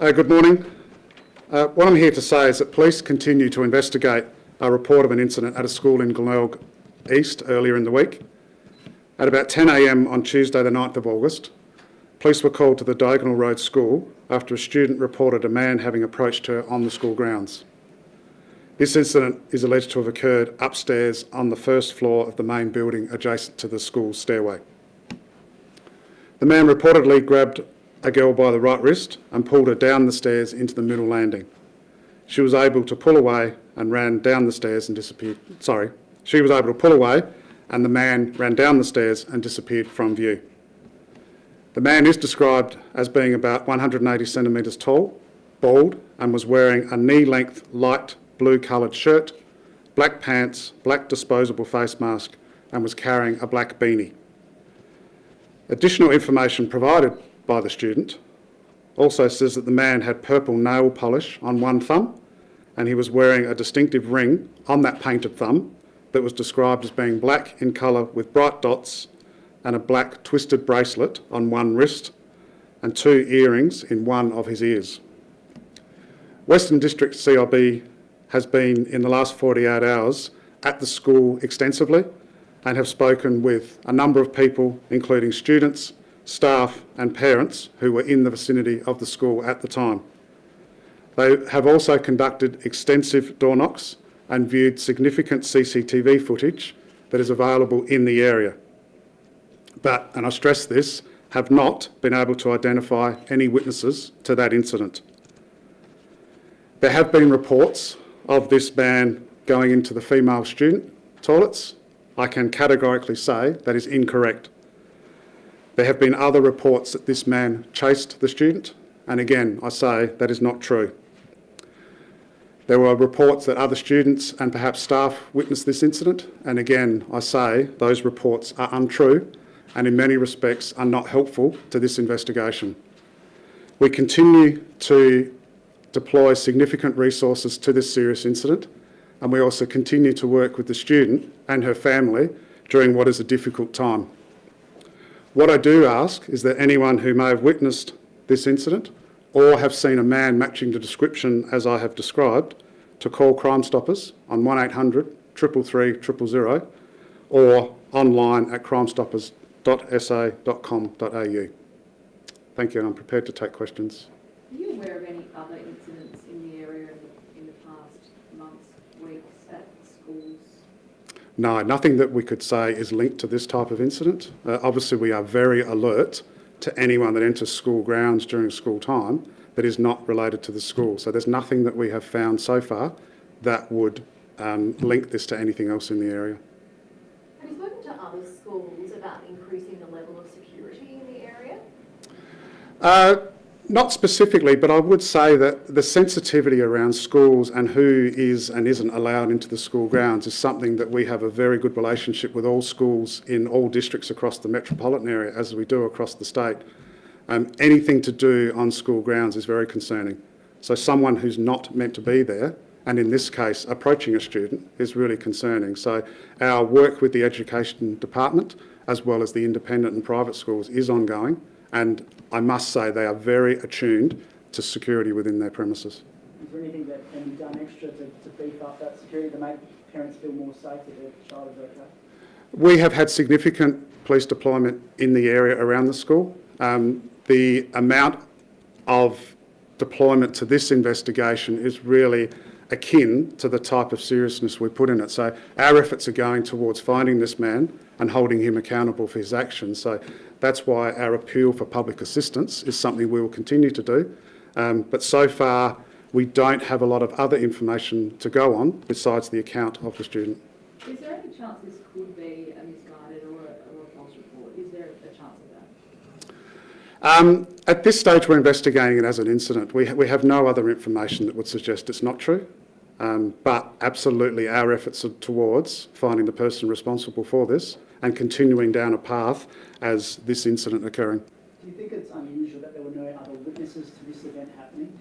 Uh, good morning. Uh, what I'm here to say is that police continue to investigate a report of an incident at a school in Glenelg East earlier in the week. At about 10am on Tuesday the 9th of August, police were called to the Diagonal Road School after a student reported a man having approached her on the school grounds. This incident is alleged to have occurred upstairs on the first floor of the main building adjacent to the school stairway. The man reportedly grabbed a girl by the right wrist and pulled her down the stairs into the middle landing. She was able to pull away and ran down the stairs and disappeared. Sorry, she was able to pull away and the man ran down the stairs and disappeared from view. The man is described as being about 180 centimetres tall, bald, and was wearing a knee-length light blue coloured shirt, black pants, black disposable face mask, and was carrying a black beanie. Additional information provided by the student also says that the man had purple nail polish on one thumb and he was wearing a distinctive ring on that painted thumb that was described as being black in colour with bright dots and a black twisted bracelet on one wrist and two earrings in one of his ears. Western District CIB has been in the last 48 hours at the school extensively and have spoken with a number of people, including students, staff and parents who were in the vicinity of the school at the time. They have also conducted extensive door knocks and viewed significant CCTV footage that is available in the area. But, and I stress this, have not been able to identify any witnesses to that incident. There have been reports of this man going into the female student toilets. I can categorically say that is incorrect. There have been other reports that this man chased the student, and again, I say that is not true. There were reports that other students and perhaps staff witnessed this incident, and again, I say those reports are untrue and in many respects are not helpful to this investigation. We continue to deploy significant resources to this serious incident, and we also continue to work with the student and her family during what is a difficult time. What I do ask is that anyone who may have witnessed this incident or have seen a man matching the description as I have described to call Crime Stoppers on 1800 333 000 or online at crimestoppers.sa.com.au. Thank you and I'm prepared to take questions. Are you aware of any other incidents in the area in the past months, weeks at schools? No, nothing that we could say is linked to this type of incident. Uh, obviously, we are very alert to anyone that enters school grounds during school time that is not related to the school. So there's nothing that we have found so far that would um, link this to anything else in the area. Have you spoken to other schools about increasing the level of security in the area? Uh, not specifically, but I would say that the sensitivity around schools and who is and isn't allowed into the school grounds is something that we have a very good relationship with all schools in all districts across the metropolitan area, as we do across the state. Um, anything to do on school grounds is very concerning. So someone who's not meant to be there, and in this case approaching a student, is really concerning. So our work with the education department, as well as the independent and private schools, is ongoing. And I must say they are very attuned to security within their premises. Is there anything that can be done extra to, to beef up that security to make parents feel more safe that their child is okay? We have had significant police deployment in the area around the school. Um, the amount of deployment to this investigation is really akin to the type of seriousness we put in it. So our efforts are going towards finding this man and holding him accountable for his actions. So that's why our appeal for public assistance is something we will continue to do. Um, but so far, we don't have a lot of other information to go on besides the account of the student. Is there any chance this could be a misguided or a, or a false report? Is there a chance of that? Um, at this stage, we're investigating it as an incident. We, ha we have no other information that would suggest it's not true. Um, but absolutely, our efforts are towards finding the person responsible for this and continuing down a path as this incident occurring. Do you think it's unusual that there were no other witnesses to this event happening?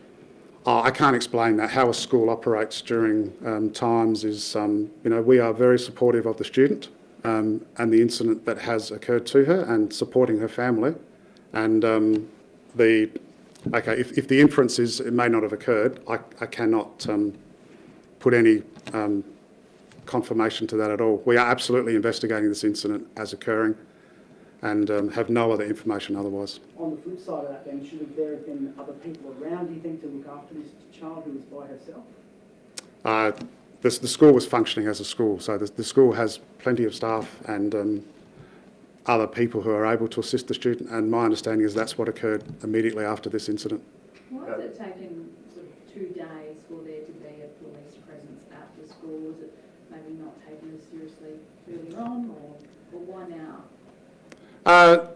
Oh, I can't explain that. How a school operates during um, times is, um, you know, we are very supportive of the student um, and the incident that has occurred to her and supporting her family. And um, the Okay, if, if the inference is it may not have occurred, I, I cannot um, put any um, confirmation to that at all. We are absolutely investigating this incident as occurring and um, have no other information otherwise. On the flip side of that then, should there have been other people around, do you think, to look after this child who was by herself? Uh, the, the school was functioning as a school, so the, the school has plenty of staff and um, other people who are able to assist the student, and my understanding is that's what occurred immediately after this incident. Why has it taken sort of two days for there to be a police presence at the school? Was it maybe not taken as seriously early on, or, or why now? Uh,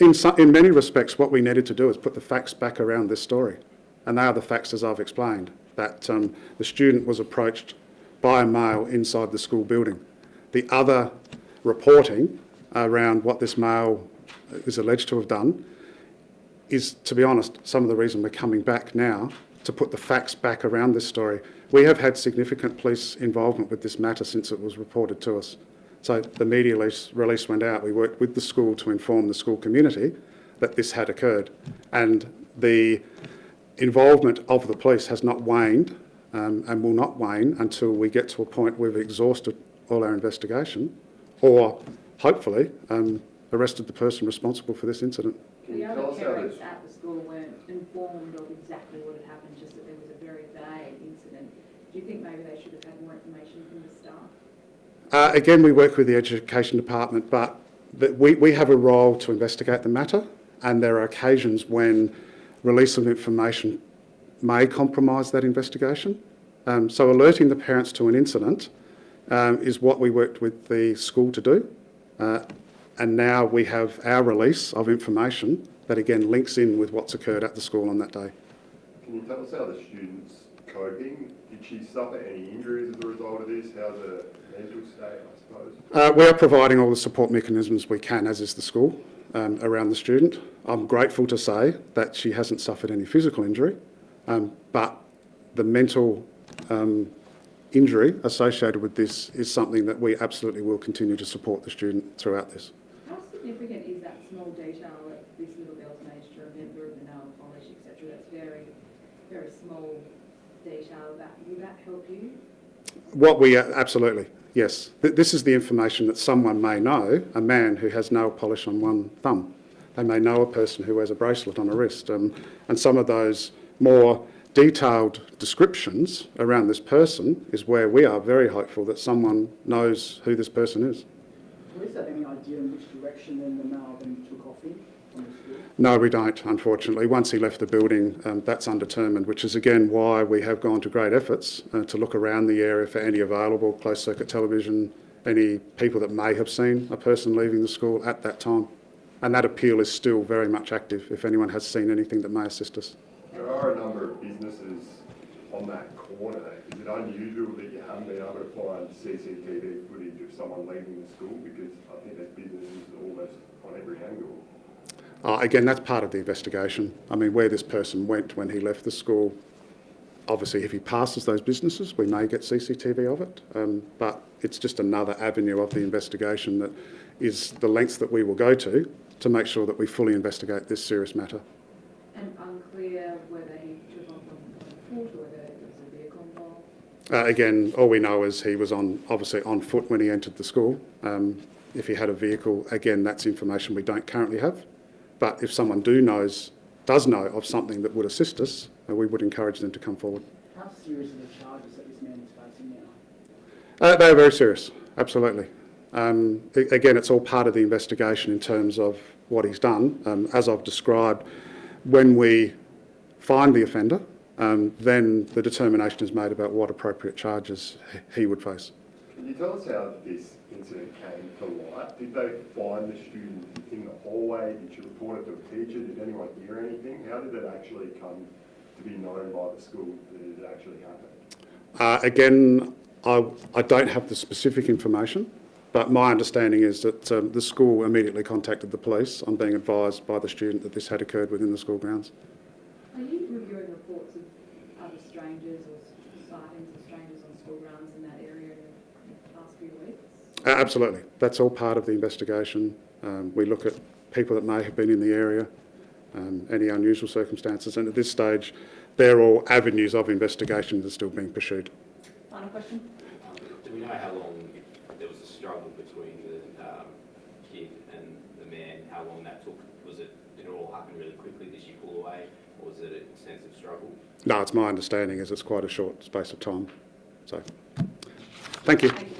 in, in many respects, what we needed to do is put the facts back around this story. And they are the facts as I've explained, that um, the student was approached by a male inside the school building. The other reporting around what this male is alleged to have done is, to be honest, some of the reason we're coming back now to put the facts back around this story. We have had significant police involvement with this matter since it was reported to us. So the media release, went out. We worked with the school to inform the school community that this had occurred. And the involvement of the police has not waned um, and will not wane until we get to a point where we've exhausted all our investigation or, hopefully, um, arrested the person responsible for this incident. The other parents at the school weren't informed of exactly what had happened, just that there was a very vague incident. Do you think maybe they should have had more information from the staff? Uh, again, we work with the Education Department, but the, we, we have a role to investigate the matter, and there are occasions when release of information may compromise that investigation. Um, so alerting the parents to an incident um, is what we worked with the school to do. Uh, and now we have our release of information that again links in with what's occurred at the school on that day. can you tell us how the student's coping? Did she suffer any injuries as a result of this? How's her mental state, I suppose? Uh, we are providing all the support mechanisms we can, as is the school, um, around the student. I'm grateful to say that she hasn't suffered any physical injury, um, but the mental um, injury associated with this is something that we absolutely will continue to support the student throughout this. How significant is that small detail that this little girl's managed to remember of the nail polish, etc.? That's very, very small detail. That will that help you? What we, uh, absolutely, yes. This is the information that someone may know, a man who has nail polish on one thumb. They may know a person who wears a bracelet on a wrist. Um, and some of those more detailed descriptions around this person is where we are very hopeful that someone knows who this person is. Police have any idea in which direction then the male then took off in from the school? No, we don't, unfortunately. Once he left the building, um, that's undetermined, which is again why we have gone to great efforts uh, to look around the area for any available closed circuit television, any people that may have seen a person leaving the school at that time. And that appeal is still very much active if anyone has seen anything that may assist us. There are a number of businesses on that corner. Is it unusual that you haven't been able to find CCTV footage of someone leaving the school? Because I think there's businesses almost on every angle. Uh, again, that's part of the investigation. I mean, where this person went when he left the school, obviously, if he passes those businesses, we may get CCTV of it. Um, but it's just another avenue of the investigation that is the lengths that we will go to to make sure that we fully investigate this serious matter. And unclear whether he took off on foot or whether there was a vehicle involved. Uh, again, all we know is he was on obviously on foot when he entered the school. Um, if he had a vehicle, again, that's information we don't currently have. But if someone do knows, does know of something that would assist us, we would encourage them to come forward. How serious are the charges that this man is facing now? Uh, they are very serious, absolutely. Um, again, it's all part of the investigation in terms of what he's done. Um, as I've described, when we find the offender, um, then the determination is made about what appropriate charges he would face. Can you tell us how this incident came to light? Did they find the student in the hallway? Did you report it to a teacher? Did anyone hear anything? How did it actually come to be known by the school that it had actually happened? Uh, again, I, I don't have the specific information, but my understanding is that um, the school immediately contacted the police on being advised by the student that this had occurred within the school grounds. Are you reviewing reports of other strangers or sightings of strangers on school grounds in that area in the past few weeks? Uh, absolutely. That's all part of the investigation. Um, we look at people that may have been in the area um, any unusual circumstances. And at this stage, they're all avenues of investigation that are still being pursued. Final question? Um, Do we know how long, there was a struggle between the um, kid and the man, how long that took? Was it, did it all happen really quickly? Did she pull away, or was it an extensive struggle? No, it's my understanding is it's quite a short space of time. So, thank you. Thank you.